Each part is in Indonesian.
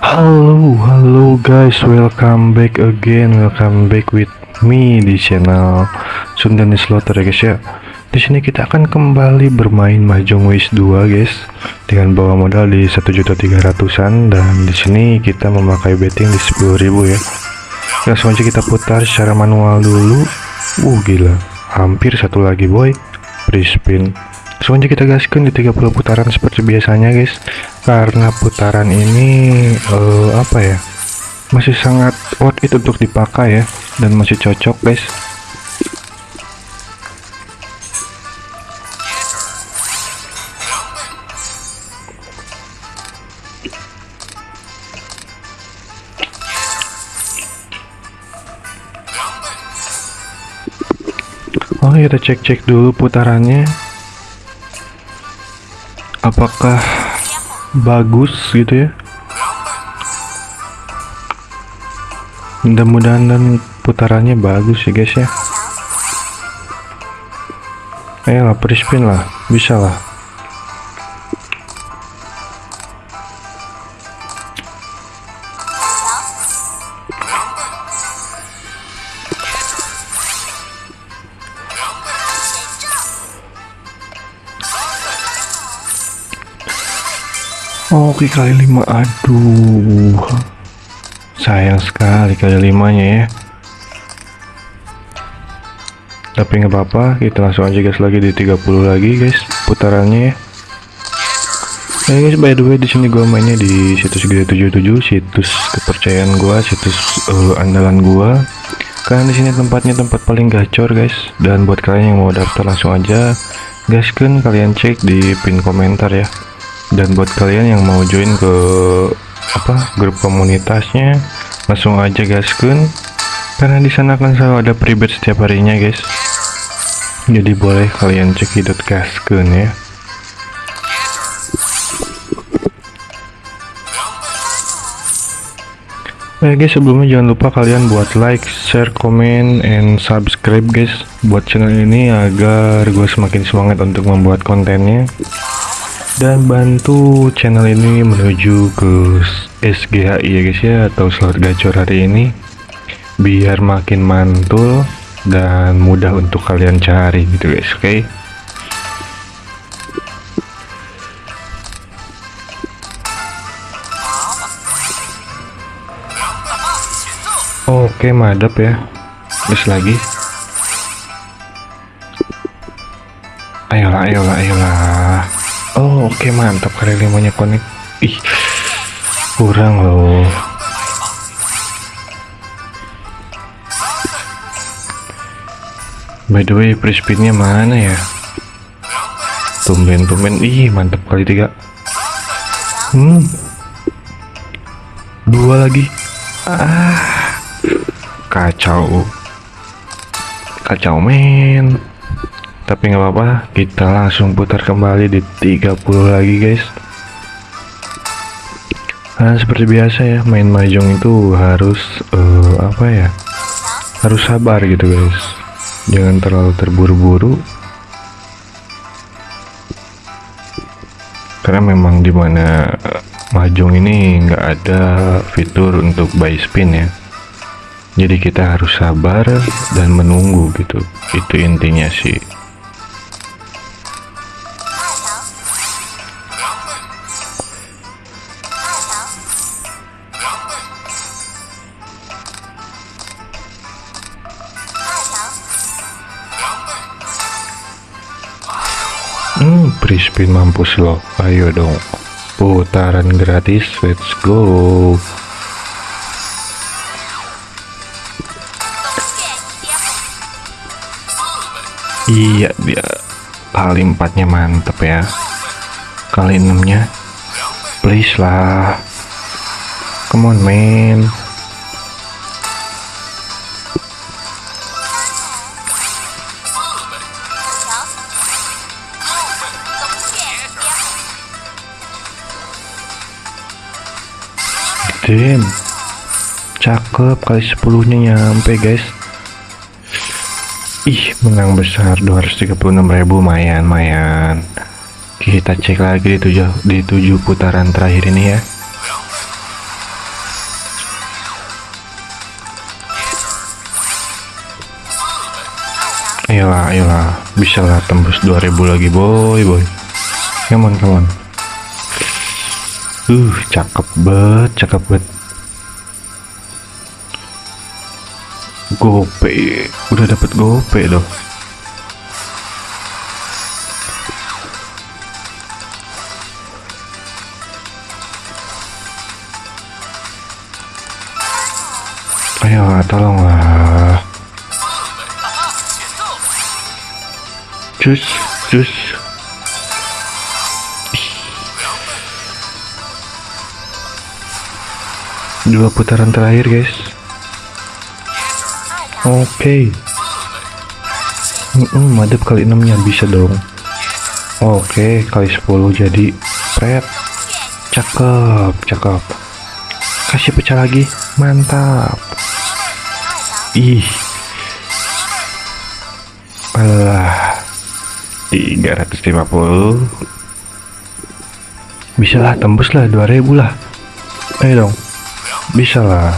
Halo, halo guys, welcome back again, welcome back with me di channel Sundani Slaughter ya guys ya. Di sini kita akan kembali bermain Mahjong Waste 2 guys dengan bawa modal di 1.300-an dan di sini kita memakai betting di 10.000 ya. Langsung aja kita putar secara manual dulu. Uh gila, hampir satu lagi boy. Free spin. Langsung aja kita gaskan di 30 putaran seperti biasanya guys karena putaran ini uh, apa ya masih sangat worth it untuk dipakai ya dan masih cocok guys. Oh kita cek-cek dulu putarannya. Apakah bagus gitu ya. Mudah-mudahan dan putarannya bagus ya guys ya. Ayolah spin lah. Bisa lah Oke kali lima. Aduh. Sayang sekali kali limanya ya. Tapi nggak apa-apa kita langsung aja guys lagi di 30 lagi guys putarannya ya. Nah guys by the way di sini gua mainnya di situs Gede 77 situs kepercayaan gua situs uh, andalan gua. Karena di sini tempatnya tempat paling gacor guys dan buat kalian yang mau daftar langsung aja gaskan kalian cek di pin komentar ya dan buat kalian yang mau join ke apa grup komunitasnya langsung aja gaskan karena di sana kan selalu ada pribet setiap harinya guys. Jadi boleh kalian cek hidup gaskan ya. Oke guys sebelumnya jangan lupa kalian buat like, share, komen, and subscribe guys buat channel ini agar gue semakin semangat untuk membuat kontennya dan bantu channel ini menuju ke SGHI ya guys ya atau slot gacor hari ini. Biar makin mantul dan mudah untuk kalian cari gitu guys oke? Okay? oke madep ya. Terus lagi. Ayolah ayolah ayolah Oh oke okay, mantap. Kali limanya konek ih kurang loh. By the way free spinnya mana ya? Tumben tumben ih mantap kali tiga. Hmm. Dua lagi. Ah. Kacau. Kacau men tapi nggak apa-apa kita langsung putar kembali di 30 lagi guys. Nah seperti biasa ya main mahjong itu harus uh, apa ya harus sabar gitu guys. Jangan terlalu terburu-buru. Karena memang di mana mahjong ini nggak ada fitur untuk buy spin ya. Jadi kita harus sabar dan menunggu gitu. Itu intinya sih Hmm, Prispin mampus loh. Ayo dong. Putaran gratis. Let's go. Iya, dia kali empatnya mantep ya. Kali enamnya. Please lah. Come on, man. Dim cakep kali sepuluhnya nyampe guys. Ih menang besar 236.000 mayan mayan. Kita cek lagi di tujuh di tujuh putaran terakhir ini ya. Ayolah ayolah. Bisa lah tembus 2000 lagi boy boy. Come on come on. Uh, cakep banget, cakep banget. Gope, udah dapet gope loh. Ayo, tolonglah. Cus, cus. Dua putaran terakhir, guys. Oke. Mm madep kali 6 nya bisa dong. Oke, kali 10 jadi pret. Cakep, cakep. Kasih pecah lagi. Mantap. Ih. Alah. 350. Bisa lah, tembus lah 2000 lah. Ayo dong. Bisa lah.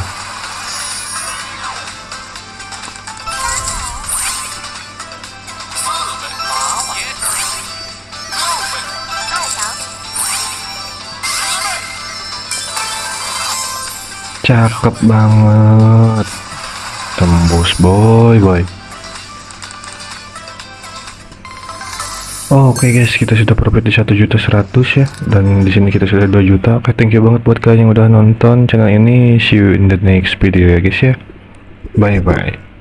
Cakep banget. Tembus boy boy. Oke guys, kita sudah profit di satu juta seratus ya, dan di sini kita sudah 2 juta. Oke, thank you banget buat kalian yang udah nonton channel ini. See you in the next video ya guys ya. Bye bye.